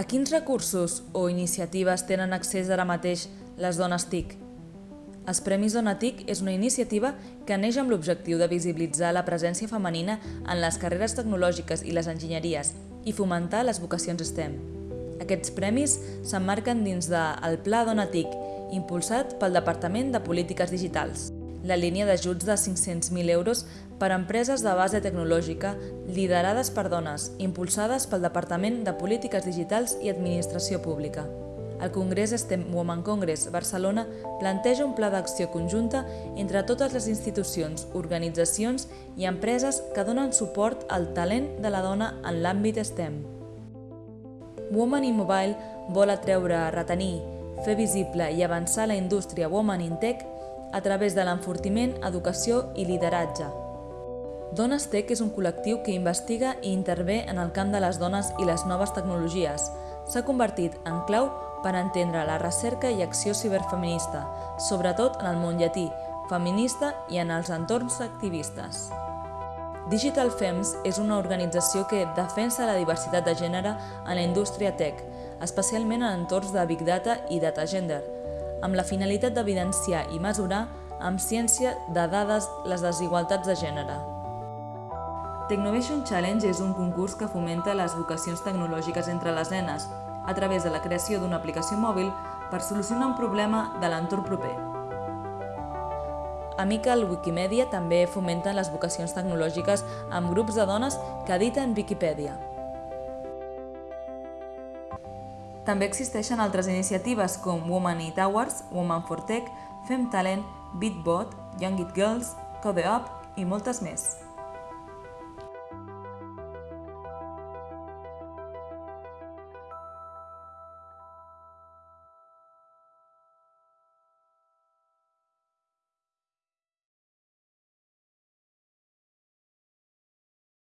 A quins recursos o iniciatives tenen accés ara mateix les dones TIC? Els Premis Dona TIC és una iniciativa que neix amb l'objectiu de visibilitzar la presència femenina en les carreres tecnològiques i les enginyeries i fomentar les vocacions STEM. Aquests premis s'emmarquen dins del de Pla Dona TIC, impulsat pel Departament de Polítiques Digitals la línia d'ajuts de 500.000 euros per a empreses de base tecnològica liderades per dones, impulsades pel Departament de Polítiques Digitals i Administració Pública. El Congrés STEM Women Congress Barcelona planteja un pla d'acció conjunta entre totes les institucions, organitzacions i empreses que donen suport al talent de la dona en l'àmbit STEM. Woman in Mobile vol atreure, retenir, fer visible i avançar la indústria Woman in Tech a través de l'enfortiment, educació i lideratge. Dones Tech és un col·lectiu que investiga i intervé en el camp de les dones i les noves tecnologies. S'ha convertit en clau per entendre la recerca i acció ciberfeminista, sobretot en el món llatí, feminista i en els entorns activistes. Digital Femmes és una organització que defensa la diversitat de gènere en la indústria tech, especialment en entorns de Big Data i Data Gender, amb la finalitat d'evidenciar i mesurar amb ciència de dades les desigualtats de gènere. Technovation Challenge és un concurs que fomenta les vocacions tecnològiques entre les nenes a través de la creació d'una aplicació mòbil per solucionar un problema de l'entorn proper. Amical Wikimedia també fomenta les vocacions tecnològiques amb grups de dones que editen Wikipedia. També existeixen altres iniciatives com Woman It Hours, Woman for Tech, Fem Talent, Beatbot, Young It Girls, Code Up i moltes més.